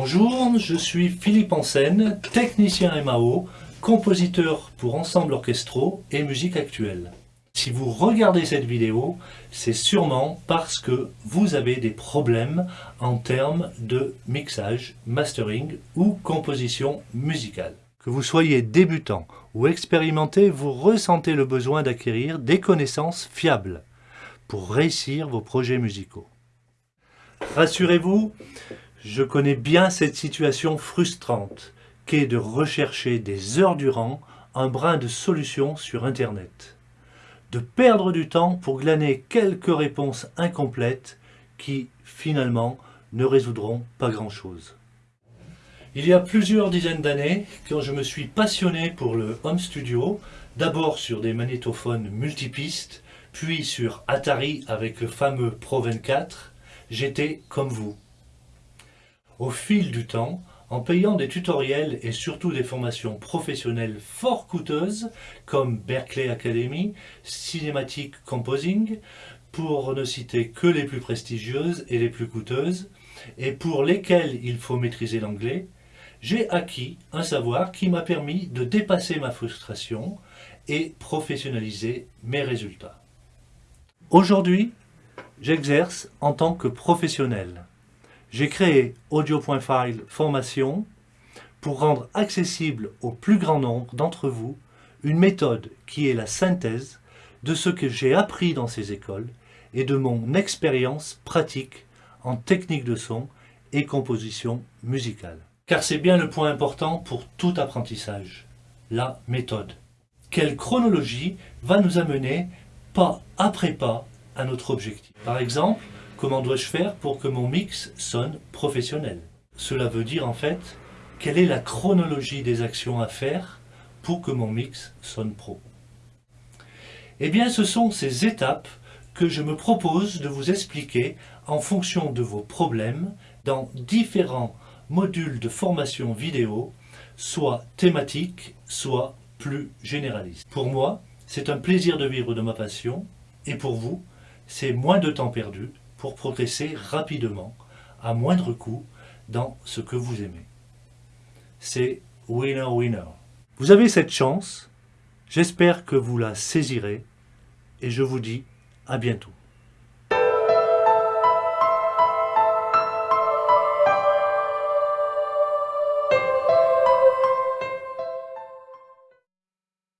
Bonjour, je suis Philippe Ansen, technicien MAO, compositeur pour ensembles orchestraux et musique actuelle. Si vous regardez cette vidéo, c'est sûrement parce que vous avez des problèmes en termes de mixage, mastering ou composition musicale. Que vous soyez débutant ou expérimenté, vous ressentez le besoin d'acquérir des connaissances fiables pour réussir vos projets musicaux. Rassurez-vous, je connais bien cette situation frustrante qu'est de rechercher des heures durant un brin de solution sur Internet. De perdre du temps pour glaner quelques réponses incomplètes qui, finalement, ne résoudront pas grand-chose. Il y a plusieurs dizaines d'années, quand je me suis passionné pour le home studio, d'abord sur des magnétophones multipistes, puis sur Atari avec le fameux Pro 24, j'étais comme vous. Au fil du temps, en payant des tutoriels et surtout des formations professionnelles fort coûteuses, comme Berkeley Academy, Cinematic Composing, pour ne citer que les plus prestigieuses et les plus coûteuses, et pour lesquelles il faut maîtriser l'anglais, j'ai acquis un savoir qui m'a permis de dépasser ma frustration et professionnaliser mes résultats. Aujourd'hui, j'exerce en tant que professionnel. J'ai créé Audio.file Formation pour rendre accessible au plus grand nombre d'entre vous une méthode qui est la synthèse de ce que j'ai appris dans ces écoles et de mon expérience pratique en technique de son et composition musicale. Car c'est bien le point important pour tout apprentissage, la méthode. Quelle chronologie va nous amener pas après pas à notre objectif? Par exemple, comment dois-je faire pour que mon mix sonne professionnel? Cela veut dire en fait, quelle est la chronologie des actions à faire pour que mon mix sonne pro? Eh bien, ce sont ces étapes que je me propose de vous expliquer en fonction de vos problèmes dans différents modules de formation vidéo, soit thématiques, soit plus généralistes. Pour moi, c'est un plaisir de vivre de ma passion, et pour vous, c'est moins de temps perdu pour progresser rapidement, à moindre coût, dans ce que vous aimez. C'est winner-winner. Vous avez cette chance, j'espère que vous la saisirez, et je vous dis à bientôt.